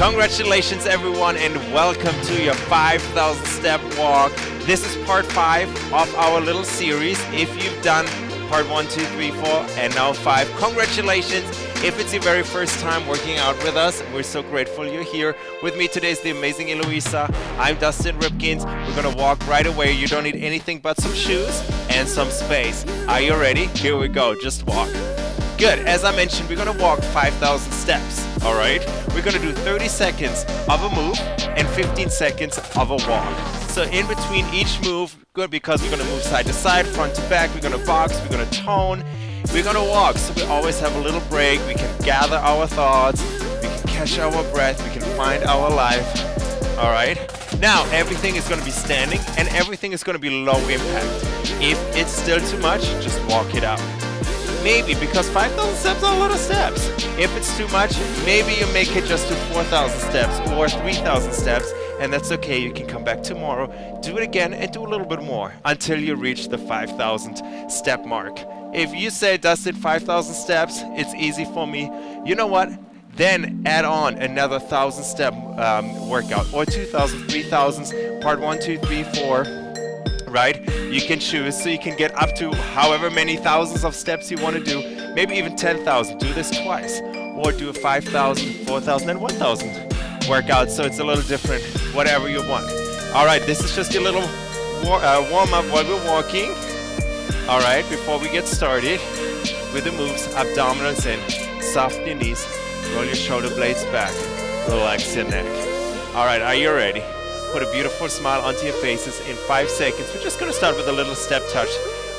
Congratulations everyone and welcome to your 5000 step walk. This is part 5 of our little series. If you've done part 1, 2, 3, 4 and now 5, congratulations. If it's your very first time working out with us, we're so grateful you're here. With me today is the amazing Eloisa. I'm Dustin Ripkins. We're gonna walk right away. You don't need anything but some shoes and some space. Are you ready? Here we go, just walk. Good, as I mentioned, we're gonna walk 5,000 steps, all right? We're gonna do 30 seconds of a move and 15 seconds of a walk. So in between each move, good because we're gonna move side to side, front to back, we're gonna box, we're gonna tone, we're gonna walk, so we always have a little break. We can gather our thoughts. We can catch our breath. We can find our life. All right. Now everything is gonna be standing, and everything is gonna be low impact. If it's still too much, just walk it out. Maybe because 5,000 steps are a lot of steps. If it's too much, maybe you make it just to 4,000 steps or 3,000 steps and that's okay. You can come back tomorrow, do it again, and do a little bit more until you reach the 5,000 step mark. If you say, Dustin, 5,000 steps, it's easy for me. You know what? Then add on another 1,000 step um, workout or 2,000, 3,000, part one, two, three, four, right? You can choose so you can get up to however many thousands of steps you want to do, maybe even 10,000. Do this twice or do a 5,000, 4,000, and 1,000 workout so it's a little different, whatever you want. All right, this is just a little war uh, warm up while we're walking. All right, before we get started with the moves, abdominals in, soften your knees, roll your shoulder blades back, relax your neck. All right, are you ready? Put a beautiful smile onto your faces in five seconds. We're just gonna start with a little step touch.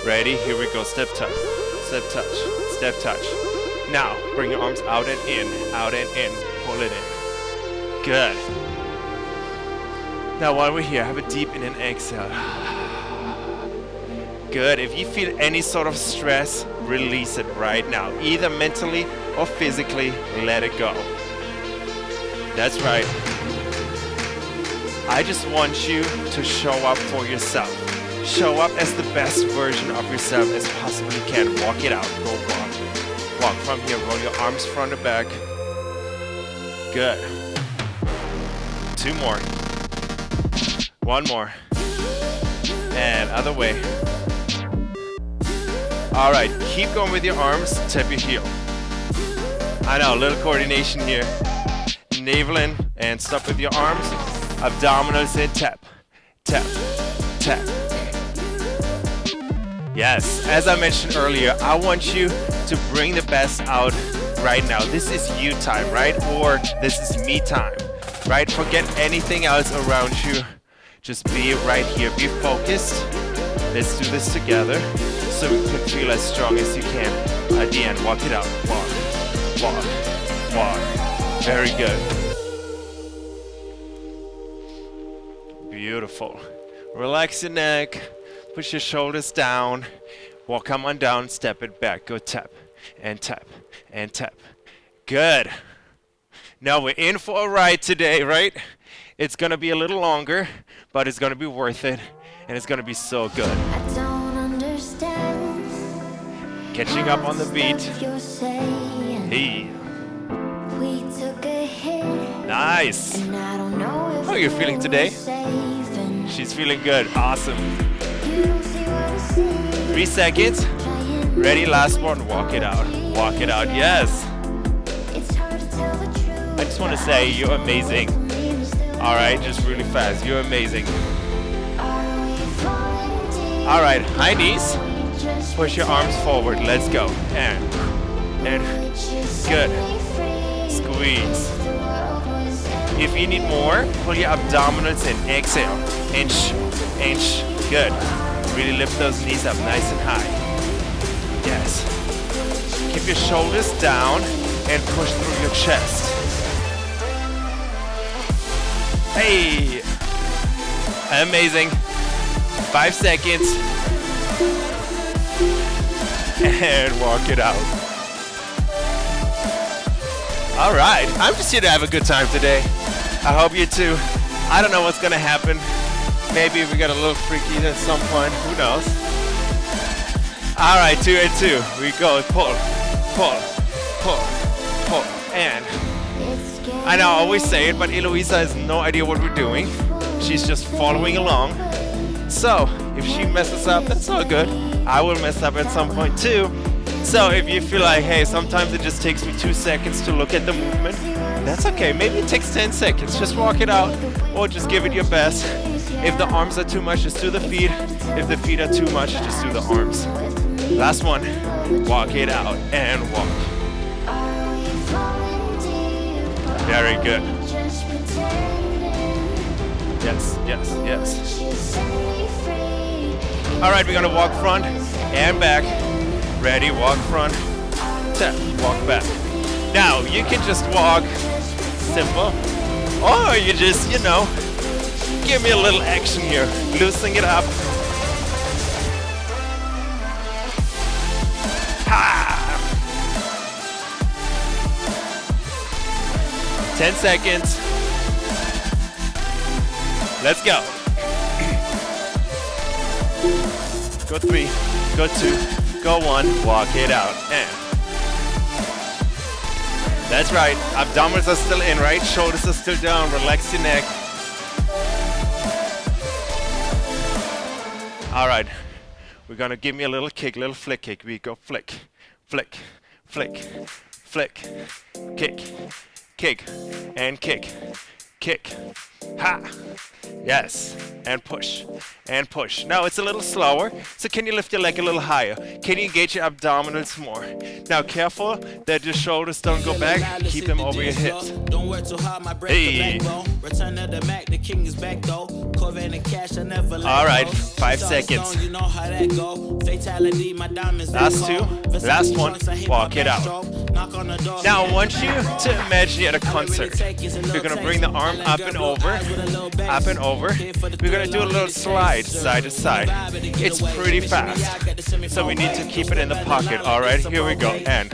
Ready? Here we go. Step touch, step touch, step touch. Now, bring your arms out and in, out and in. Pull it in. Good. Now, while we're here, have a deep in and exhale. Good. If you feel any sort of stress, release it right now. Either mentally or physically, let it go. That's right. I just want you to show up for yourself. Show up as the best version of yourself as possibly can. Walk it out. Go walk. Walk from here. Roll your arms front to back. Good. Two more. One more. And other way. All right, keep going with your arms, tap your heel. I know, a little coordination here. Navel in and stop with your arms. Abdominals in, tap, tap, tap. Yes, as I mentioned earlier, I want you to bring the best out right now. This is you time, right? Or this is me time, right? Forget anything else around you. Just be right here, be focused. Let's do this together so you can feel as strong as you can. At the end, walk it out. Walk, walk, walk. Very good. Beautiful. Relax your neck. Push your shoulders down. Walk come on down. Step it back. Go tap and tap and tap. Good. Now we're in for a ride today, right? It's gonna be a little longer, but it's gonna be worth it, and it's gonna be so good. Catching up on the beat. Hey. Nice. How are you feeling today? She's feeling good. Awesome. Three seconds. Ready, last one. Walk it out. Walk it out. Yes. I just want to say you're amazing. All right, just really fast. You're amazing. All right, high knees. Push your arms forward. Let's go. And, and, good. Squeeze. If you need more, pull your abdominals in. Exhale. Inch, inch. Good. Really lift those knees up nice and high. Yes. Keep your shoulders down and push through your chest. Hey! Amazing. Five seconds. And walk it out. All right, I'm just here to have a good time today. I hope you too. I don't know what's gonna happen. Maybe we get a little freaky at some point, who knows? All right, two and two. We go, pull, pull, pull, pull, and I know I always say it, but Eloisa has no idea what we're doing. She's just following along. So, if she messes up, that's all good. I will mess up at some point too. So if you feel like, hey, sometimes it just takes me two seconds to look at the movement, that's okay. Maybe it takes 10 seconds. Just walk it out or just give it your best. If the arms are too much, just do the feet. If the feet are too much, just do the arms. Last one. Walk it out and walk. Very good. Yes, yes, yes. All right, we're gonna walk front and back. Ready, walk front, tap, walk back. Now, you can just walk simple, or you just, you know, give me a little action here, loosening it up. Ha! 10 seconds. Let's go. Go three, go two, go one, walk it out, and. That's right, abdominals are still in, right? Shoulders are still down, relax your neck. All right, we're gonna give me a little kick, little flick kick. We go flick, flick, flick, flick, kick, kick, and kick, kick, ha, yes, and push, and push. Now it's a little slower, so can you lift your leg a little higher? Can you engage your abdominals more? Now careful that your shoulders don't go back, keep them over your hips. Don't work too hard, my breath Hey. Return of the Mac, the king is back though. Corvette and cash, I never let All right, five seconds. you know how that go. Fatality, my diamonds Last two, last one, trunks, I hit walk it out. backstroke. Knock on the door, Now I want you to imagine you're at a concert. You're gonna bring the arm up and over, up and over. We're gonna do a little slide side to side. It's pretty fast. So we need to keep it in the pocket. All right, here we go. And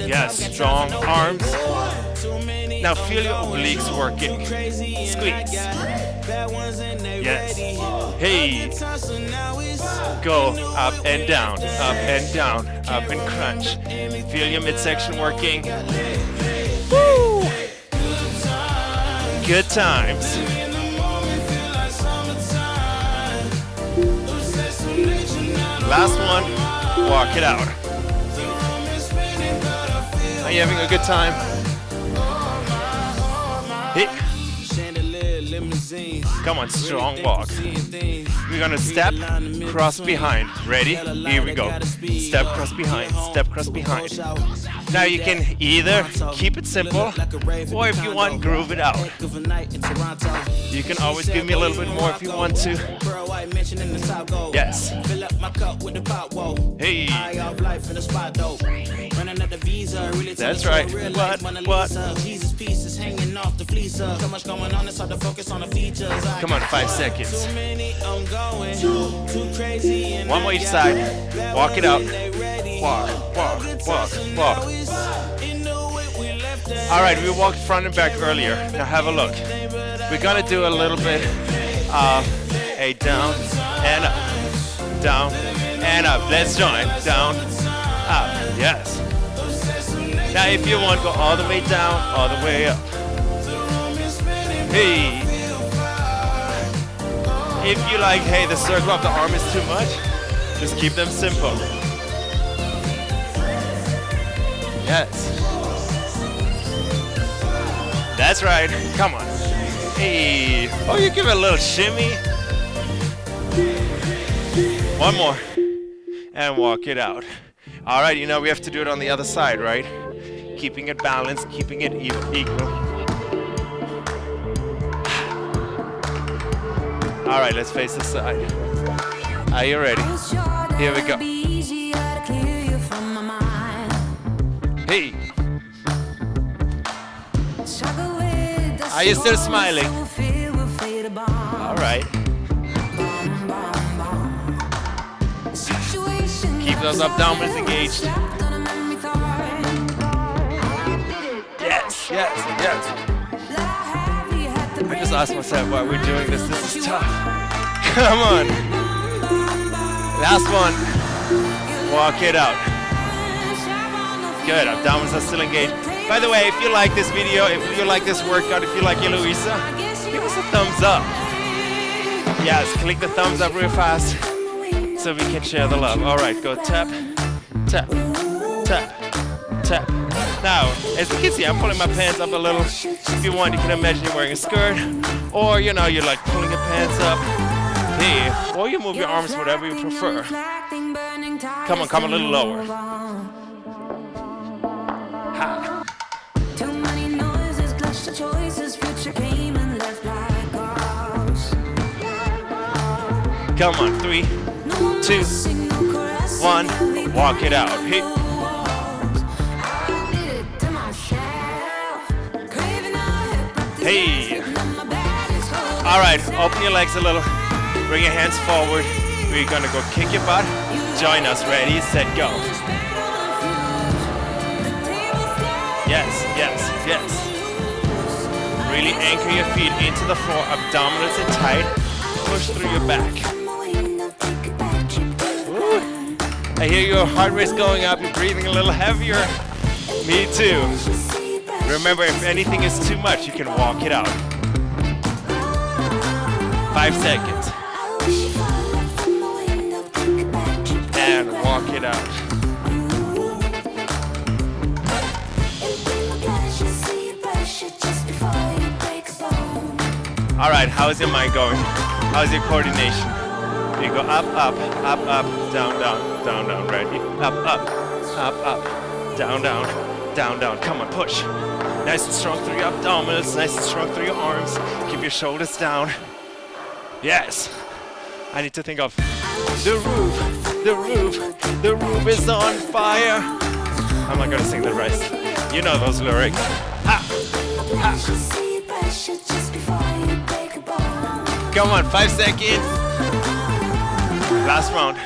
yes, strong arms. Now feel your obliques working. Squeeze. Yes. Hey. Go up and down, up and down, up and crunch. Feel your midsection working. Woo! Good times. Last one, walk it out. Are you having a good time? Limousine. Come on, strong walk. We're gonna step, cross behind. Ready? Here we go. Step, cross behind, step, cross behind. Now you can either keep it simple, or if you want, groove it out. You can always give me a little bit more if you want to. Yes. Fill That's right. you a real What? What? Lisa. Jesus pieces hanging off the fleecer. So uh. much going on, it's hard to focus on the features. Come on, five seconds. Too many, I'm going too crazy. One more each side. Walk it out. Walk, walk, walk, walk. in the way we left it. All right, we walked front and back earlier. Now have a look. We're gonna do a little bit of a down and up, down and up. Let's join. Down, up. Yes. Now, if you want, go all the way down, all the way up. Hey. If you like, hey, the circle of the arm is too much, just keep them simple. Yes. That's right. Come on. Hey. Oh, you give it a little shimmy. One more. And walk it out. All right, you know we have to do it on the other side, right? Keeping it balanced, keeping it equal. All right, let's face the side. Are you ready? Here we go. Hey. Are you still smiling? All right. Keep those abdominals engaged. Yes, yes, yes. I just asked myself why we're doing this. This is tough. Come on. Last one. Walk it out. Good. Abdominals are still engaged. By the way, if you like this video, if you like this workout, if you like Eloisa, give us a thumbs up. Yes, click the thumbs up real fast so we can share the love. All right, go tap, tap, tap, tap. Now, as you can see, I'm pulling my pants up a little. If you want, you can imagine you're wearing a skirt, or you know, you're like pulling your pants up. Hey, or you move your arms, whatever you prefer. Come on, come a little lower. Ha. Too many noises, clash the choices, future came and left like ghosts. Come on, three, Two, one, walk it out. Hit. Hey. All right, open your legs a little. Bring your hands forward. We're gonna go kick your butt. Join us. Ready, set, go. Yes, yes, yes. Really anchor your feet into the floor. Abdominals in tight. Push through your back. I hear your heart rate's going up. You're breathing a little heavier. Me too. Remember, if anything is too much, you can walk it out. Five seconds. And walk it out. All right, how's your mind going? How's your coordination? You go up, up, up, up, down, down, down, down, ready? Up, up, up, up, down, down, down, down. Come on, push. Nice and strong through your abdominals, nice and strong through your arms. Keep your shoulders down. Yes. I need to think of the roof, the roof, the roof is on fire. I'm not gonna sing the rest. You know those lyrics. Ha! Come on, five seconds. Last round.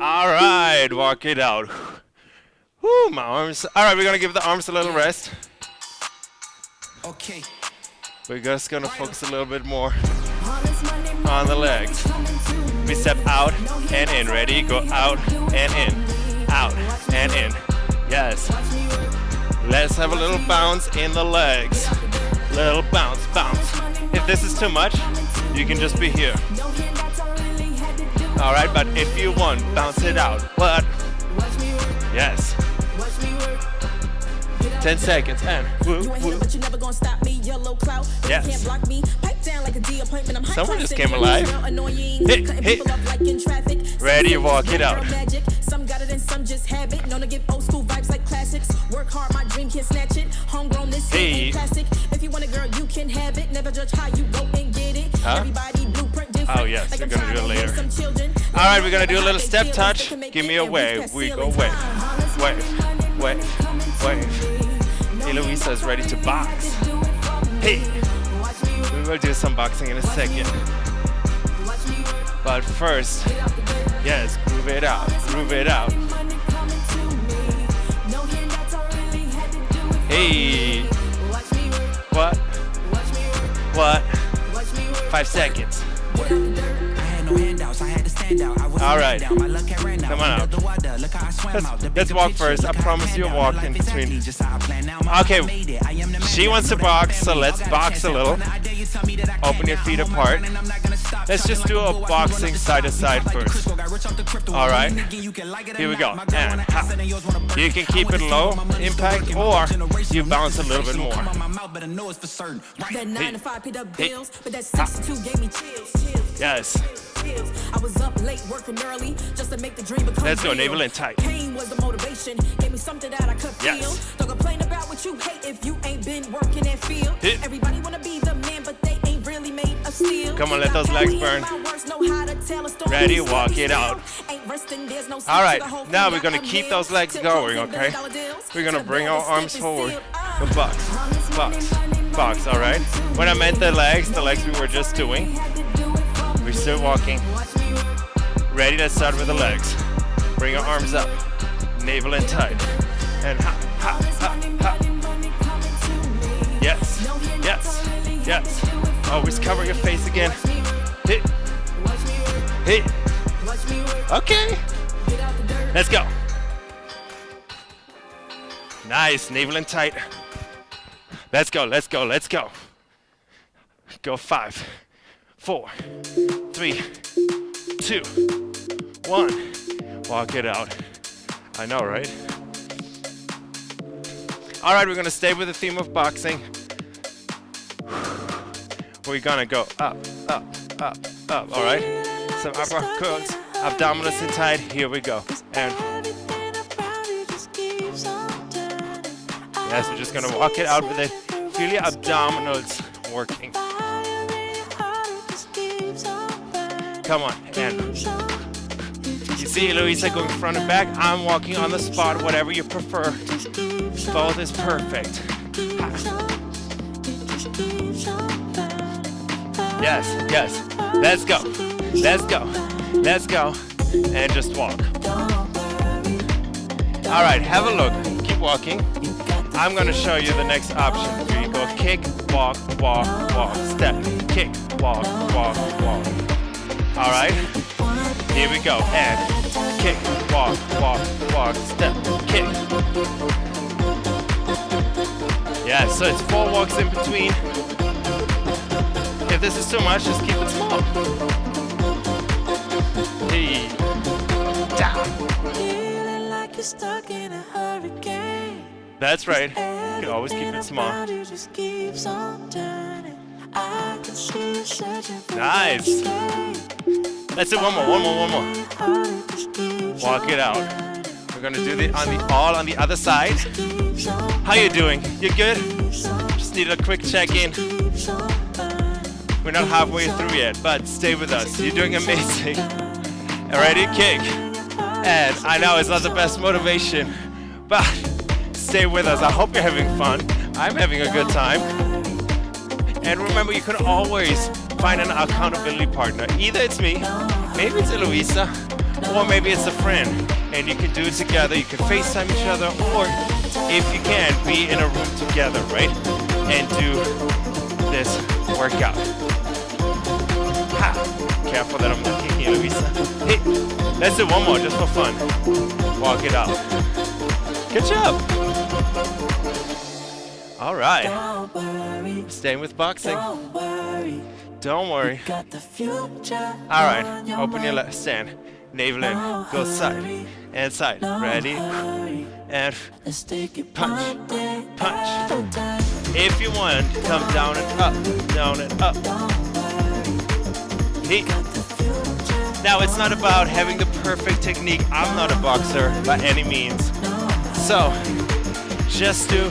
All right, walk it out. Whoo, my arms. All right, we're gonna give the arms a little rest. Okay. We're just gonna focus a little bit more on the legs. We step out and in. Ready? Go out and in. Out and in. Yes. Let's have a little bounce in the legs. Little bounce, bounce. If this is too much, you can just be here. All right, but if you want, bounce it out. What? Yes. 10 seconds and woo, You ain't woo. here, but you never gonna stop me. Yellow cloud. You Yes. can't block me. Pipe down like a D appointment. I'm high Someone just came alive. Annoying. Hit, hit. people up like in traffic. Some Ready, walk it out. Some got it and some just have it. Known to give old school vibes like classics. Work hard, my dream can't snatch it. Homegrown, this Hey. plastic. If you want a girl, you can have it. Never judge how you go and get it. Huh? Everybody different. Oh, yes, we're gonna do it later. raise some children. All right, we're gonna do a little step touch. they can make Give me a wave. We go wave, wave, wave, wave. Eloisa is ready to box. Hey, we will do some boxing in a second. But first, yes, groove it out, groove it out. Hey, what? What? Five seconds. I had no handouts, I had to stand out. I was All a right. man down. My luck had ran out. Come on out. the water, look how I swam Let's- let's walk first. I promise you a panned walk in between. actually just how I planned out. My Okay, life made it. I am the man she wants to box, so let's box a little. one. I dare you tell me that I Open your feet apart. running, I'm not gonna stop. Let's just do a boxing run up the side to side first. Crisco, got rich off the crypto. All right. Nigga, you can like it or Here we go. And ha. ask it and yours wanna burn. You can keep it low where my money's impact, or you bounce a little bit more. Come on my mouth, but I know it's for certain. Right. That nine Hey. to five paid up Hey. bills, but that 62 gave me chills, chills. Yes. I was up late working early just to make the dream become Let's go, navel in tight. Pain was the motivation, gave me something that I could Yes. feel. Don't complain about what you hate if you ain't been working and feel. Hit. Everybody wanna be the man, but they ain't really made of steel. Come on, let those legs burn. my words, know how to tell a story. Ready, walk it out. Ain't resting, there's no All right, to the whole now we're gonna keep those legs going, okay? billion dollar deals. We're gonna bring our arms forward. sealed. Ah. Box, box, box, all right? When I meant the legs, the legs we were just doing, we're still walking. Ready, let's start with the legs. Bring your arms up, navel in tight. And ha, ha, ha, ha. Yes, yes, yes. Always cover your face again. Hit, hit. Okay, let's go. Nice, navel in tight. Let's go, let's go, let's go. Go five, four, three, two, one. Walk it out. I know, right? All right, we're gonna stay with the theme of boxing. We're gonna go up, up, up, up, all right? Some upper curls, abdominals in tight, here we go. And yes, we're just gonna walk it out with it. Feel your abdominals working. Come on, and you see Louisa going front and back. I'm walking on the spot, whatever you prefer. Both is perfect. Yes, yes. Let's go. Let's go. Let's go. And just walk. All right, have a look. Keep walking. I'm gonna show you the next option. Here you go. Kick, walk, walk, walk. Step. Kick, walk, walk, walk. All right. Here we go. And kick, walk, walk, walk. Step. Kick. Yeah, so it's four walks in between. If this is too much, just keep it small. Hey. Down. Feeling like you're stuck in a hurricane. That's right. You can always keep it small. Nice. Let's do one more, one more, one more. Walk it out. We're gonna do the on the all on the other side. How you doing? You good? Just need a quick check-in. We're not halfway through yet, but stay with us. You're doing amazing. Ready? Kick. And I know it's not the best motivation, but stay with us. I hope you're having fun. I'm having a good time. And remember, you can always find an accountability partner. Either it's me, maybe it's Eloisa, or maybe it's a friend. And you can do it together. You can FaceTime each other, or if you can, be in a room together, right? And do this workout. Ha! Careful that I'm not kicking you, Eloisa. Hey, let's do one more just for fun. Walk it out. Good job. All right. Staying with boxing. don't worry. Don't worry. Got the future. All right. Open your left stand. Navel in. Go side and side. Ready? And Let's take it Punch. Punch. at a time. if you want, come down and up, down and up. Neat. Now it's not about having the perfect technique. I'm not a boxer by any means. So just do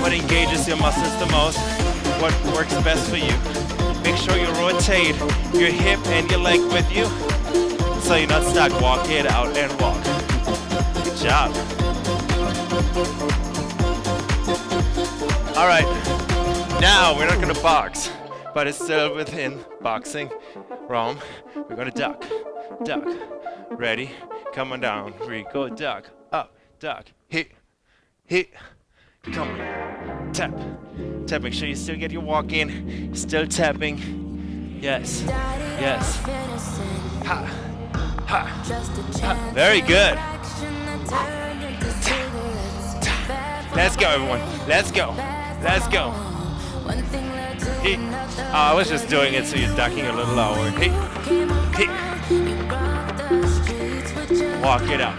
what engages your muscles the most, what works best for you. Make sure you rotate your hip and your leg with you so you're not stuck. Walk it out and walk. Good job. All right. Now we're not gonna box, but it's still within boxing realm. We're gonna duck, duck. Ready? Come on down. We go duck, up, duck, hit, hit. Come on. Tap, tap. Make sure you still get your walk in. Still tapping. Yes, yes. Ha, ha, ha. Very good. Let's go, everyone. Let's go. Let's go. Oh, I was just doing it so you're ducking a little lower. Hit, hit. Walk it out.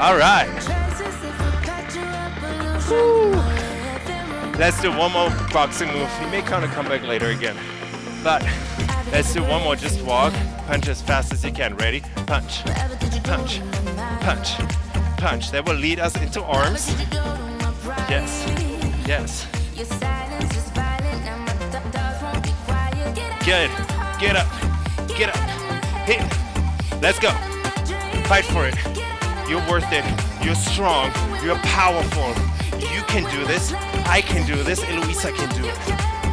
All right. Let's do one more boxing move. He may kind of come back later again. But let's do one more. Just walk. Punch as fast as you can. Ready? Punch. Punch. Punch. Punch. That will lead us into arms. Yes. Yes. Good. Get up. Get up. Hit. Let's go. Fight for it. You're worth it. You're strong. You're powerful. You can do this. I can do this. Eloisa can do it.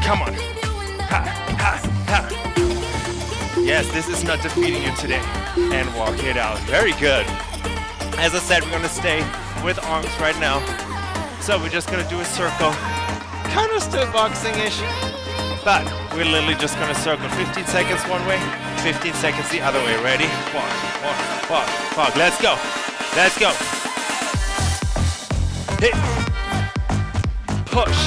Come on. Ha, ha, ha. Yes, this is not defeating you today. And walk it out. Very good. As I said, we're gonna stay with arms right now. So we're just gonna do a circle. Kind of still boxing-ish. But we're literally just gonna circle 15 seconds one way, 15 seconds the other way. Ready? Walk, walk, walk, walk. Let's go. Let's go. hit, push.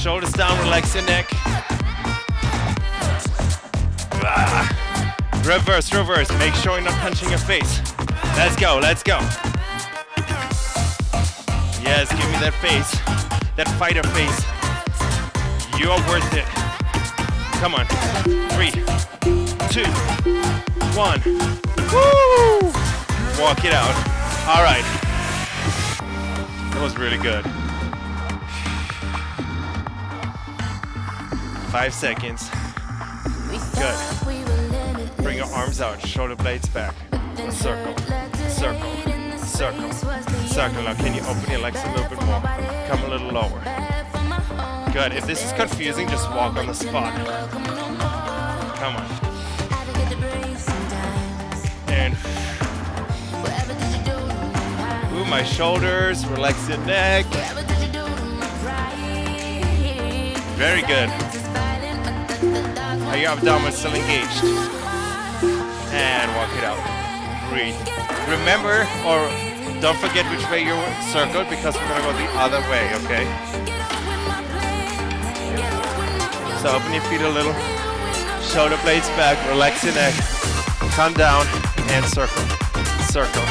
Shoulders down, relax your neck. Ah. Reverse, reverse. Make sure you're not punching your face. Let's go, let's go. Yes, give me that face. That fighter face. You're worth it. Come on. Three, two, one. Woo! Walk it out. All right. That was really good. Five seconds. Good. Bring your arms out, shoulder blades back. Circle, circle, circle, circle. Now, can you open your legs a little bit more? Come a little lower. Good. If this is confusing, just walk on the spot. Come on. And ooh, my shoulders. Relax your neck. Very good. Are your abdominals still engaged? And walk it out. Breathe. Remember, or don't forget which way you circled because we're gonna go the other way, okay? So open your feet a little. Shoulder blades back, relax your neck. Come down and circle. Circle.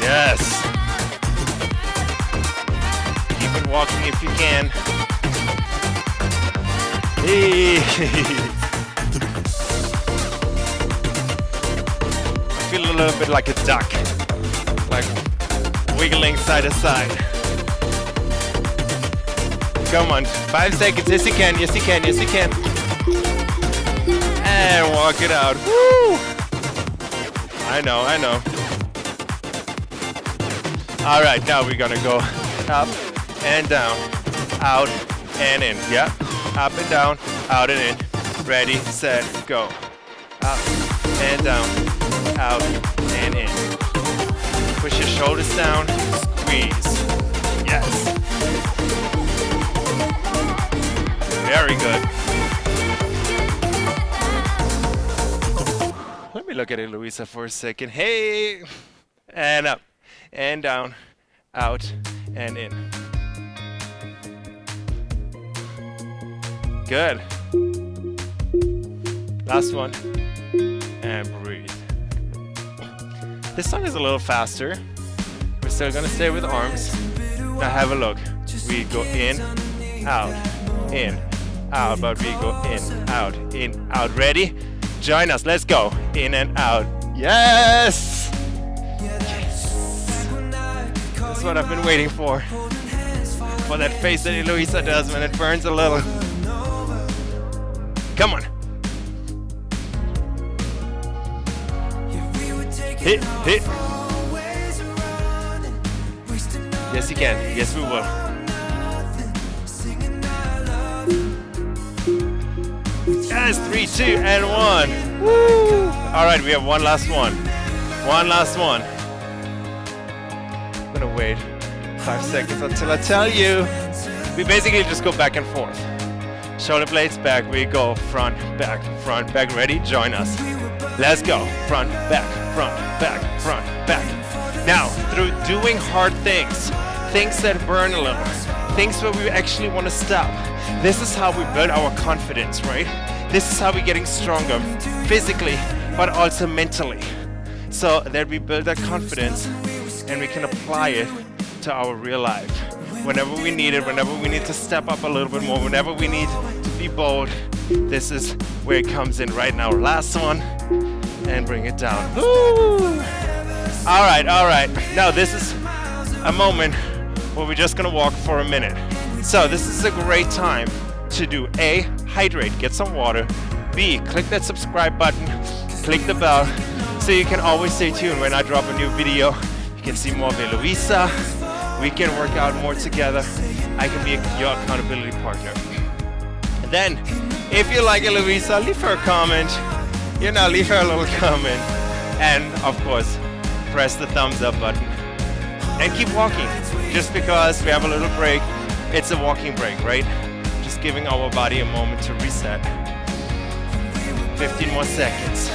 Yes. Keep it walking if you can. Hey. I feel a little bit like a duck, like wiggling side to side. Come on, five seconds. Yes, you can. Yes, you can. Yes, you can. And walk it out. Woo! I know. I know. All right, now we're gonna go up and down, out and in. Yeah, up and down, out and in. Ready, set, go. Up and down, out and in. Push your shoulders down, squeeze. Yes. Very good. Let me look at it, Louisa, for a second. Hey! And up, and down, out, and in. Good. Last one. And breathe. This song is a little faster. We're still gonna stay with arms. Now have a look. We go in, out, in, out, but we go in, out, in, out. Ready? Join us. Let's go. In and out. Yes! That's what I've been waiting for. For that face that Eloisa does when it burns a little. Come on. Hit, hit. Yes, you can. Yes, we will. Yes, three, two, and one. Woo! All right, we have one last one. One last one. I'm gonna wait five seconds until I tell you. We basically just go back and forth. Shoulder blades back, we go front, back, front, back. Ready? Join us. Let's go. Front, back, front, back, front, back. Now, through doing hard things, things that burn a little, things where we actually want to stop, this is how we build our confidence, right? This is how we're getting stronger physically, but also mentally. So that we build that confidence and we can apply it to our real life. Whenever we need it, whenever we need to step up a little bit more, whenever we need to be bold, this is where it comes in right now. Last one, and bring it down. Woo! All right, all right. Now this is a moment where we're just gonna walk for a minute. So this is a great time to do A, hydrate, get some water. B, click that subscribe button, click the bell, so you can always stay tuned when I drop a new video. You can see more of Eloisa. We can work out more together. I can be your accountability partner. And then, if you like Eloisa, leave her a comment. You know, leave her a little comment. And of course, press the thumbs up button. And keep walking. Just because we have a little break, it's a walking break, right? Just giving our body a moment to reset. 15 more seconds.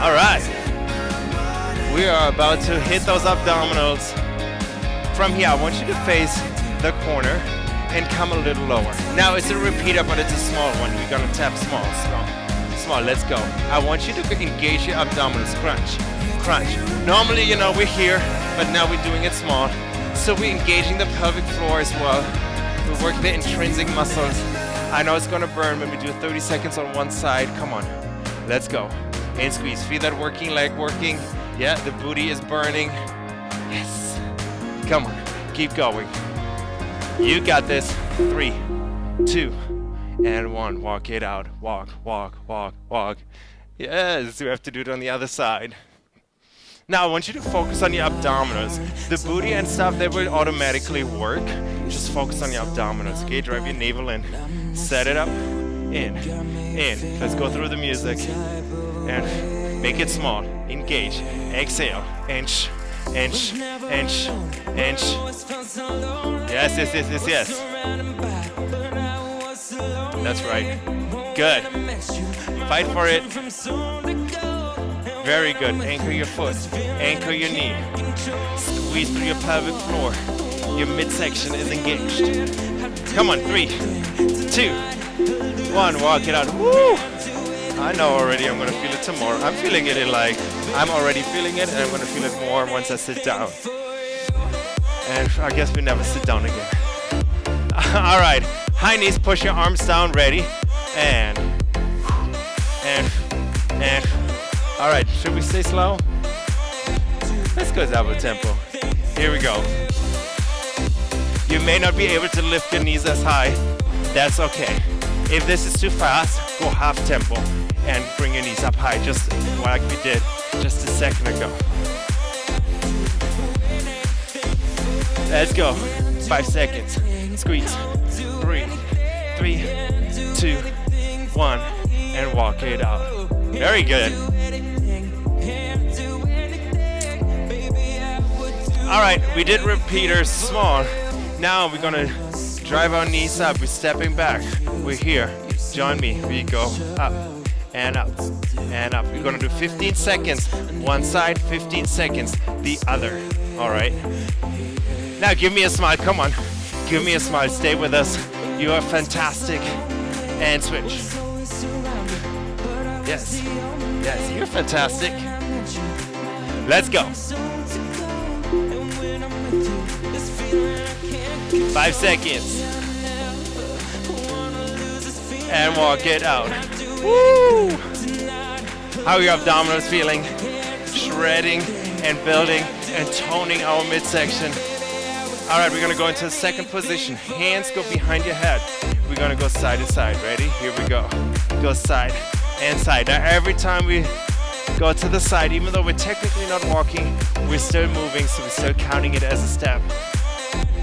All right. We are about to hit those abdominals. From here, I want you to face the corner and come a little lower. Now it's a repeater, but it's a small one. We're gonna tap small, small, small. Let's go. I want you to engage your abdominals. Crunch, crunch. Normally, you know, we're here, but now we're doing it small. So we're engaging the pelvic floor as well. We work the intrinsic muscles. I know it's gonna burn when we do 30 seconds on one side. Come on, let's go. And squeeze. Feel that working leg working. Yeah, the booty is burning. Yes. Come on, keep going. You got this. Three, two, and one. Walk it out. Walk, walk, walk, walk. Yes, we have to do it on the other side. Now I want you to focus on your abdominals. The booty and stuff, they will automatically work. Just focus on your abdominals. Okay, drive your navel in. Set it up. In, in. Let's go through the music. And make it small. Engage. Exhale. Inch, inch, inch, inch. Yes, yes, yes, yes, yes. That's right. Good. Fight for it. Very good. Anchor your foot. Anchor your knee. Squeeze through your pelvic floor. Your midsection is engaged. Come on, three, two, one. Walk it out. Woo! I know already I'm gonna feel it tomorrow. I'm feeling it in like, I'm already feeling it and I'm gonna feel it more once I sit down. And I guess we never sit down again. All right, high knees, push your arms down, ready. And, and, and. All right, should we stay slow? Let's go double tempo. Here we go. You may not be able to lift your knees as high. That's okay. If this is too fast, go half tempo and bring your knees up high, just like we did just a second ago. Let's go. Five seconds. Squeeze. Two, one, and walk it out. Very good. All right, we did repeaters small. Now we're gonna drive our knees up. We're stepping back. We're here. Join me. We go up and up and up. We're gonna do 15 seconds one side, 15 seconds the other. All right. Now give me a smile. Come on. Give me a smile. Stay with us. You are fantastic. And switch. Yes. Yes, you're fantastic. Let's go. Five seconds. And walk it out. Woo! How your abdominals feeling? Shredding and building and toning our midsection. All right, we're gonna go into the second position. Hands go behind your head. We're gonna go side to side. Ready? Here we go. Go side and side. Now every time we go to the side, even though we're technically not walking, we're still moving, so we're still counting it as a step.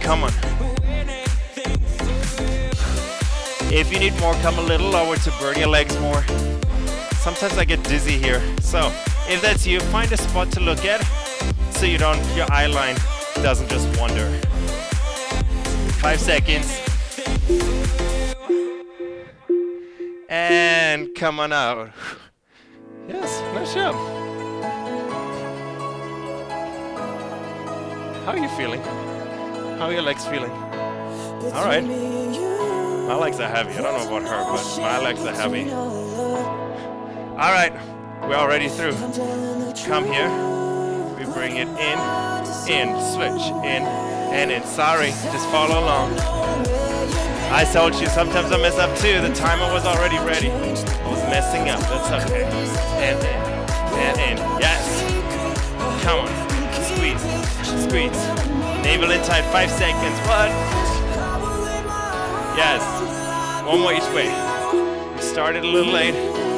Come on. If you need more, come a little lower to burn your legs more. Sometimes I get dizzy here. So if that's you, find a spot to look at so you don't, your eye line doesn't just wander. Five seconds. And come on out. Yes, nice job. How are you feeling? How are your legs feeling? All right. My legs are heavy. I don't know about her, but my legs are heavy. All right, we're already through. Come here. We bring it in, in, switch, in, and in. Sorry, just follow along. I told you, sometimes I mess up too. The timer was already ready. I was messing up, that's okay. And in, and in, yes. Come on, squeeze, squeeze. Navel in tight, five seconds, what? Yes, one more each way. We started a little late,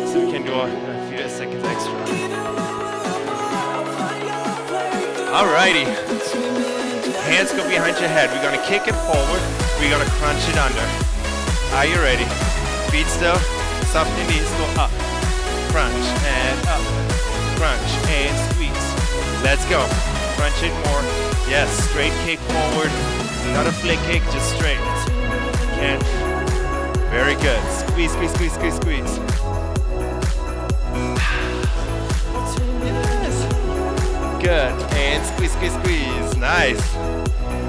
so we can do a, few seconds extra. Alrighty. Hands go behind your head. We're gonna kick it forward. We're gonna crunch it under. Are you ready? Feet still. Soft your knees. Go up. Crunch and up. Crunch and squeeze. Let's go. Crunch it more. Yes, straight kick forward. Not a flick kick, just straight. And very good. Squeeze, squeeze, squeeze, squeeze, squeeze. Yes. good. And squeeze, squeeze, squeeze. Nice.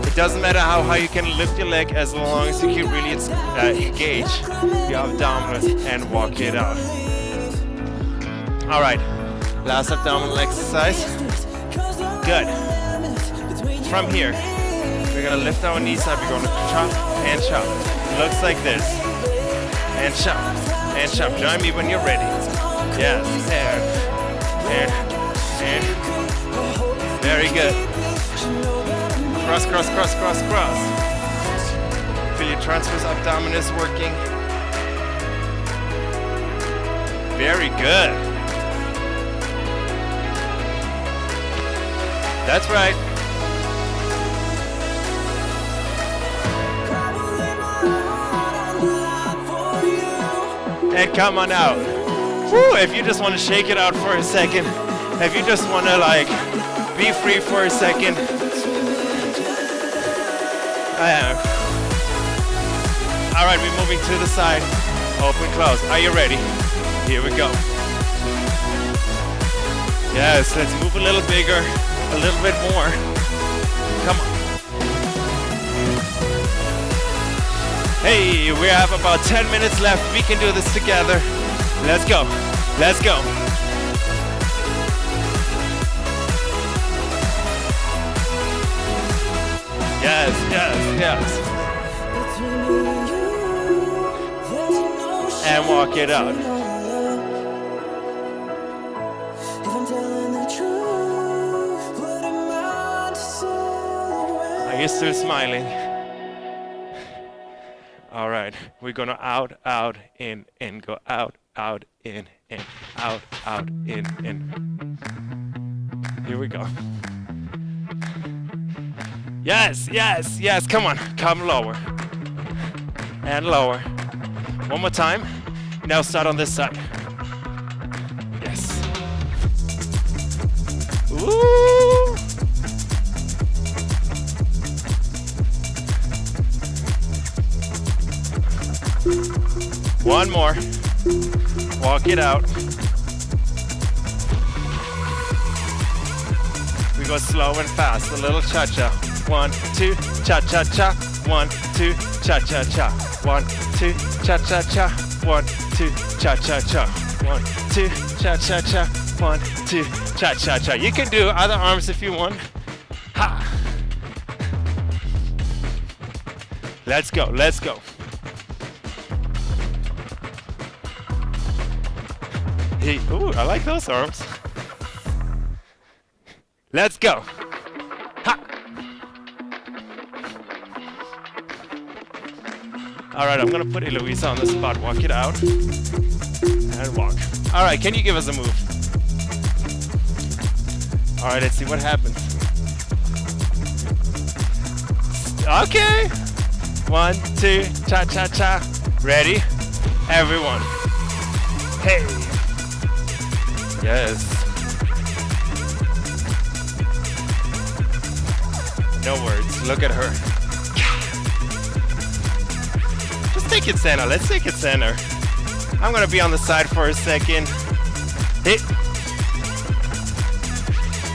It doesn't matter how high you can lift your leg as long as you can really uh, engage your abdominals and walk it out. All right, last abdominal exercise. Good. From here, we're gonna lift our knees up. We're gonna chop and chop. Looks like this. And chop and chop. Join me when you're ready. Yes, and and and. Very good. Cross, cross, cross, cross, cross. Feel your transverse abdominis working. Very good. That's right. And come on out. Woo, if you just want to shake it out for a second, if you just want to like be free for a second. All right, we're moving to the side. Open, close. Are you ready? Here we go. Yes, let's move a little bigger, a little bit more. Hey, we have about 10 minutes left. We can do this together. Let's go. Let's go. Yes, yes, yes. And walk it out. Are you still smiling? All right, we're gonna out, out, in, in, go out, out, in, in, out, out, in, in. Here we go. Yes, yes, yes, come on, come lower. And lower. One more time. Now start on this side. Yes. Ooh. One more. Walk it out. We go slow and fast, a little cha-cha. One, two, cha-cha-cha. One, two, cha-cha-cha. One, two, cha-cha-cha. One, two, cha-cha-cha. One, two, cha-cha-cha. One, two, cha-cha-cha. You can do other arms if you want. Ha! Let's go, let's go. Hey, ooh, I like those arms. Let's go. Ha! All right, I'm gonna put Eloisa on the spot. Walk it out and walk. All right, can you give us a move? All right, let's see what happens. Okay. One, two, cha cha cha. Ready? Everyone. Hey. Yes. No words. Look at her. Just take it center. Let's take it center. I'm gonna be on the side for a second. Hit.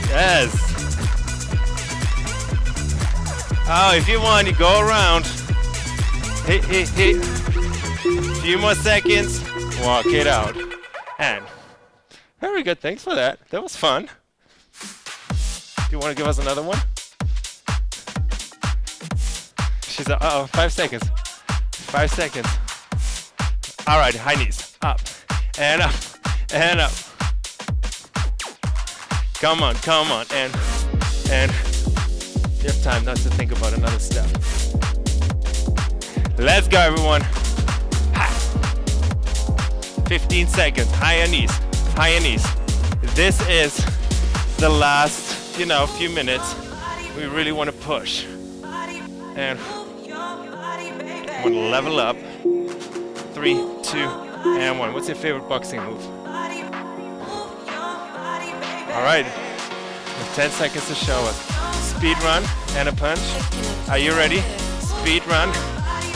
Yes. Oh, if you want, you go around. Hit, hit, hit. Few more seconds. Walk it out. And very good. Thanks for that. That was fun. Do you want to give us another one? She's uh oh, five seconds. Five seconds. All right, high knees. Up and up and up. Come on, come on, and and you have time not to think about another step. Let's go, everyone. Ha. 15 seconds. Higher knees. Knees. This is the last, you know, few minutes. We really want to push. And want to level up. Three, two, and one. What's your favorite boxing move? All right. With 10 seconds to show us. Speed run and a punch. Are you ready? Speed run,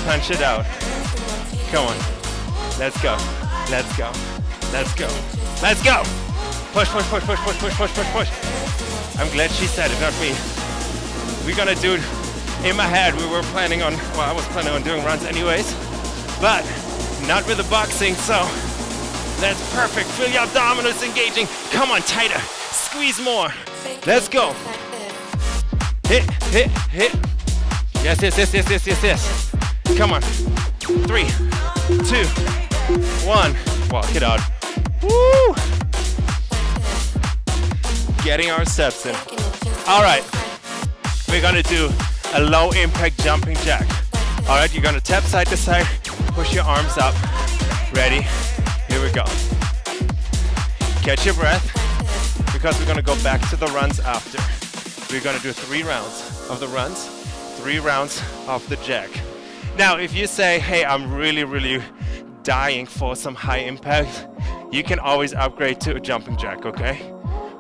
punch it out. Come on. Let's go. Let's go. Let's go. Let's go. Push, push, push, push, push, push, push, push, push. I'm glad she said it, not me. We're gonna do it in my head. We were planning on, well, I was planning on doing runs anyways, but not with the boxing, so that's perfect. Feel your abdominals engaging. Come on, tighter. Squeeze more. Let's go. Hit, hit, hit. Yes, yes, yes, yes, yes, yes, yes. Come on. Three, two, one. Walk it out. Woo! Getting our steps in. All right. We're gonna do a low impact jumping jack. All right, you're gonna tap side to side, push your arms up. Ready? Here we go. Catch your breath because we're gonna go back to the runs after. We're gonna do three rounds of the runs, three rounds of the jack. Now, if you say, hey, I'm really, really dying for some high impact, you can always upgrade to a jumping jack, okay?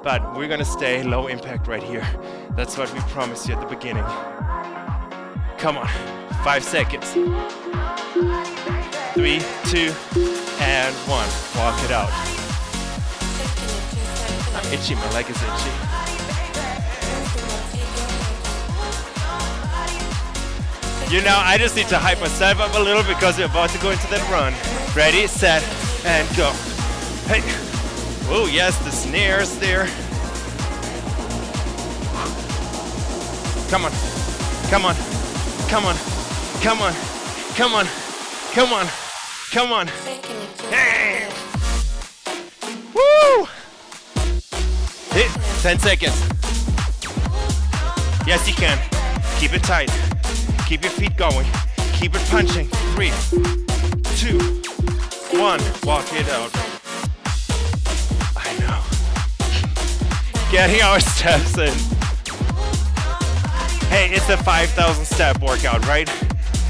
But we're gonna stay low impact right here. That's what we promised you at the beginning. Come on, five seconds. Three, two, and one. Walk it out. I'm itchy, my leg is itchy. You know, I just need to hype myself up a little because we're about to go into that run. Ready, set, and go. Hey. Oh, yes, the snares there. Come on. Come on. Come on. Come on. Come on. Come on. Come on. Hey. Woo! Hit. 10 seconds. Yes, you can. Keep it tight. Keep your feet going. Keep it punching. Three, two, one. Walk it out. Getting our steps in. Hey, it's a 5,000 step workout, right?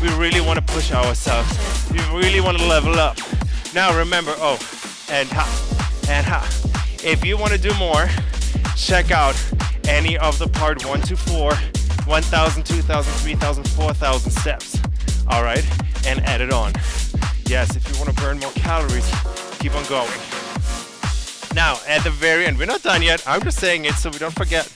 We really want to push ourselves. We really want to level up. Now remember, oh, and ha, and ha. If you want to do more, check out any of the part one to four, 1,000, 2,000, 3,000, 4,000 steps. All right, and add it on. Yes, if you want to burn more calories, keep on going. Now, at the very end, we're not done yet. I'm just saying it so we don't forget.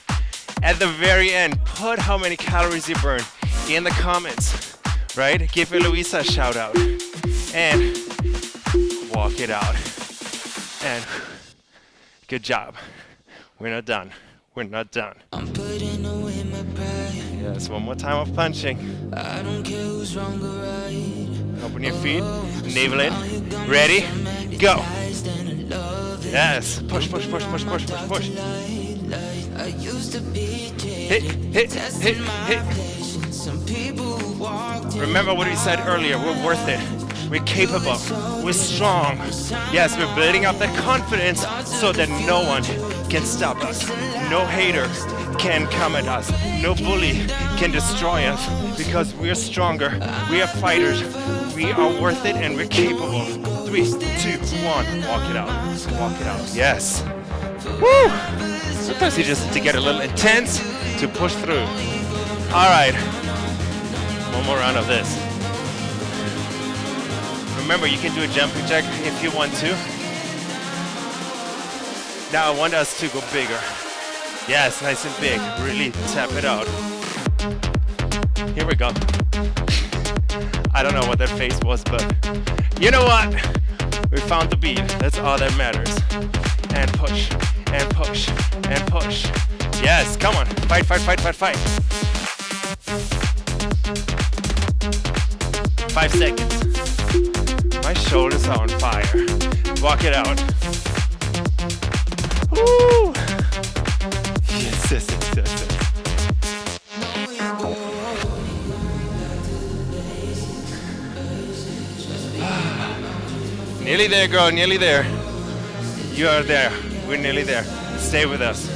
At the very end, put how many calories you burn in the comments, right? Give Eloisa a shout out and walk it out. And good job. We're not done. We're not done. I'm putting away my pride. Yes, one more time of punching. I don't care who's wrong or right. Open your feet, navel in. Ready? Go. Yes. Push, push, push, push, push, push, push. Hit, hit, hit, hit. Remember what we said earlier. We're worth it. We're capable. We're strong. Yes, we're building up that confidence so that no one can stop us. No hater can come at us. No bully can destroy us because we're stronger. We are fighters. We are worth it and we're capable. Three, two, one. Walk it out. Walk it out. Yes. Woo! Sometimes you just need to get a little intense to push through. All right. One more round of this. Remember, you can do a jumping jack if you want to. Now I want us to go bigger. Yes, nice and big. Really tap it out. Here we go. I don't know what that face was, but you know what? We found the beat. That's all that matters. And push, and push, and push. Yes, come on. Fight, fight, fight, fight, fight. Five seconds. My shoulders are on fire. Walk it out. Woo! Nearly there, girl, nearly there. You are there. We're nearly there. Stay with us.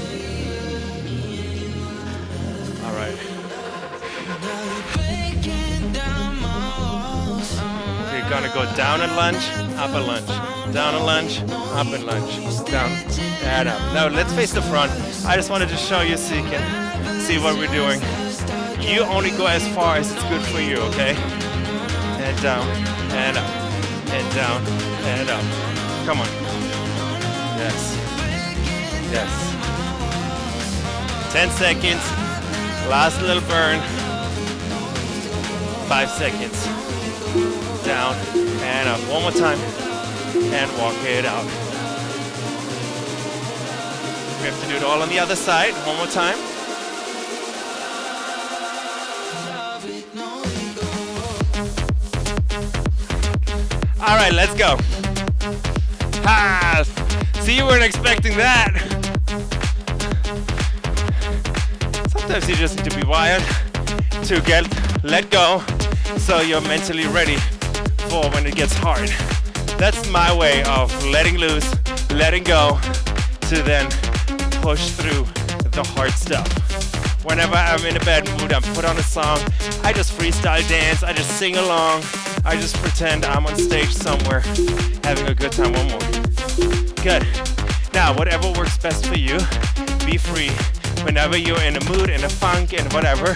We're gonna go down and lunge, up and lunge, down and lunge, up and lunge, down and up. Now let's face the front. I just wanted to show you so you can see what we're doing. You only go as far as it's good for you, okay? And down and up and down and up. Come on. Yes. Yes. 10 seconds. Last little burn. Five seconds. Down and up. One more time. And walk it out. We have to do it all on the other side. One more time. All right, let's go. Ha! See, you weren't expecting that. Sometimes you just need to be wired to get let go so you're mentally ready for when it gets hard. That's my way of letting loose, letting go to then push through the hard stuff. Whenever I'm in a bad mood, I put on a song, I just freestyle dance, I just sing along, I just pretend I'm on stage somewhere having a good time. One more. Good. Now, whatever works best for you, be free. Whenever you're in a mood, in a funk, and whatever,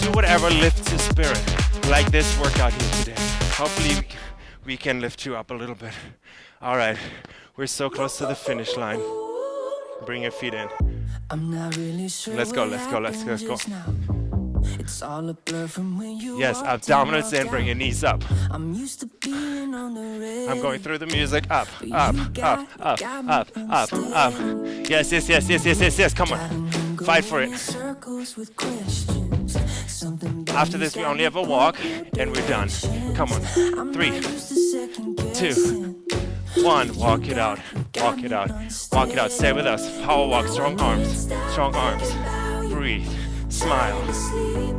do whatever lifts your spirit. Like this workout here today. Hopefully, we- can lift you up a little bit. All right, we're so close to the finish line. Bring your feet in. I'm not really sure Let's go, let's go, let's go, let's go. It's all a blur from when you Yes, abdominals in, in, bring your knees up. I'm used to being on the red. I'm going through the music. Up, up, up, up, up, up, up. Yes, yes, yes, yes, yes, yes, yes. Come on. Fight for it. After this, we only have a walk, and we're done. Come on. Three, two, one. Walk it out. Walk it out. Walk it out. Stay with us. Power walk. Strong arms. Strong arms. Breathe. Smile.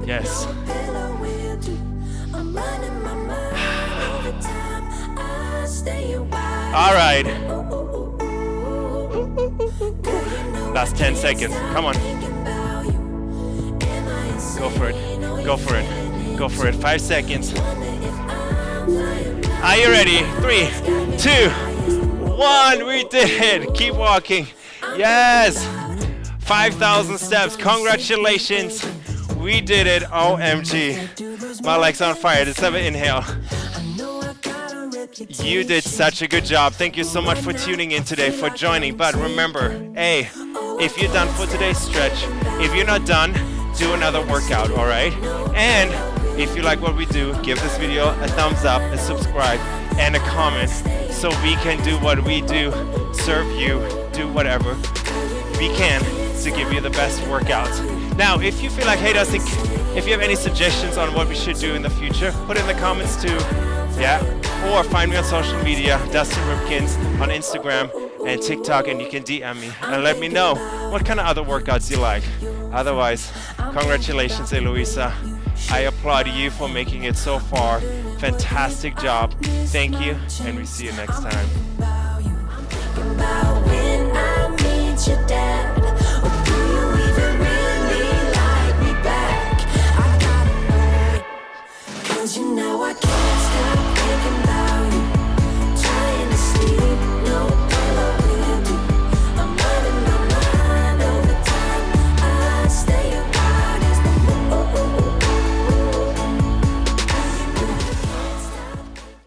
Yes. All right. Last 10 seconds. Come on. Go for it. Go for it. Go for it. Five seconds. Are you ready? Three, two, one. We did it. Keep walking. Yes. 5,000 steps. Congratulations. We did it. OMG. My legs on fire. Let's have an inhale. You did such a good job. Thank you so much for tuning in today, for joining. But remember, A, if you're done for today's stretch, if you're not done, do another workout, all right? And if you like what we do, give this video a thumbs up, a subscribe, and a comment so we can do what we do, serve you, do whatever we can to give you the best workouts. Now, if you feel like, hey, Dustin, if you have any suggestions on what we should do in the future, put it in the comments too. Yeah, or find me on social media, Dustin Ripkins on Instagram and TikTok, and you can DM me and let me know what kind of other workouts you like. Otherwise, congratulations, Eloisa. I applaud you for making it so far. Fantastic job. Thank you, and we see you next time. You know I can't stop thinking about you Trying to sleep, no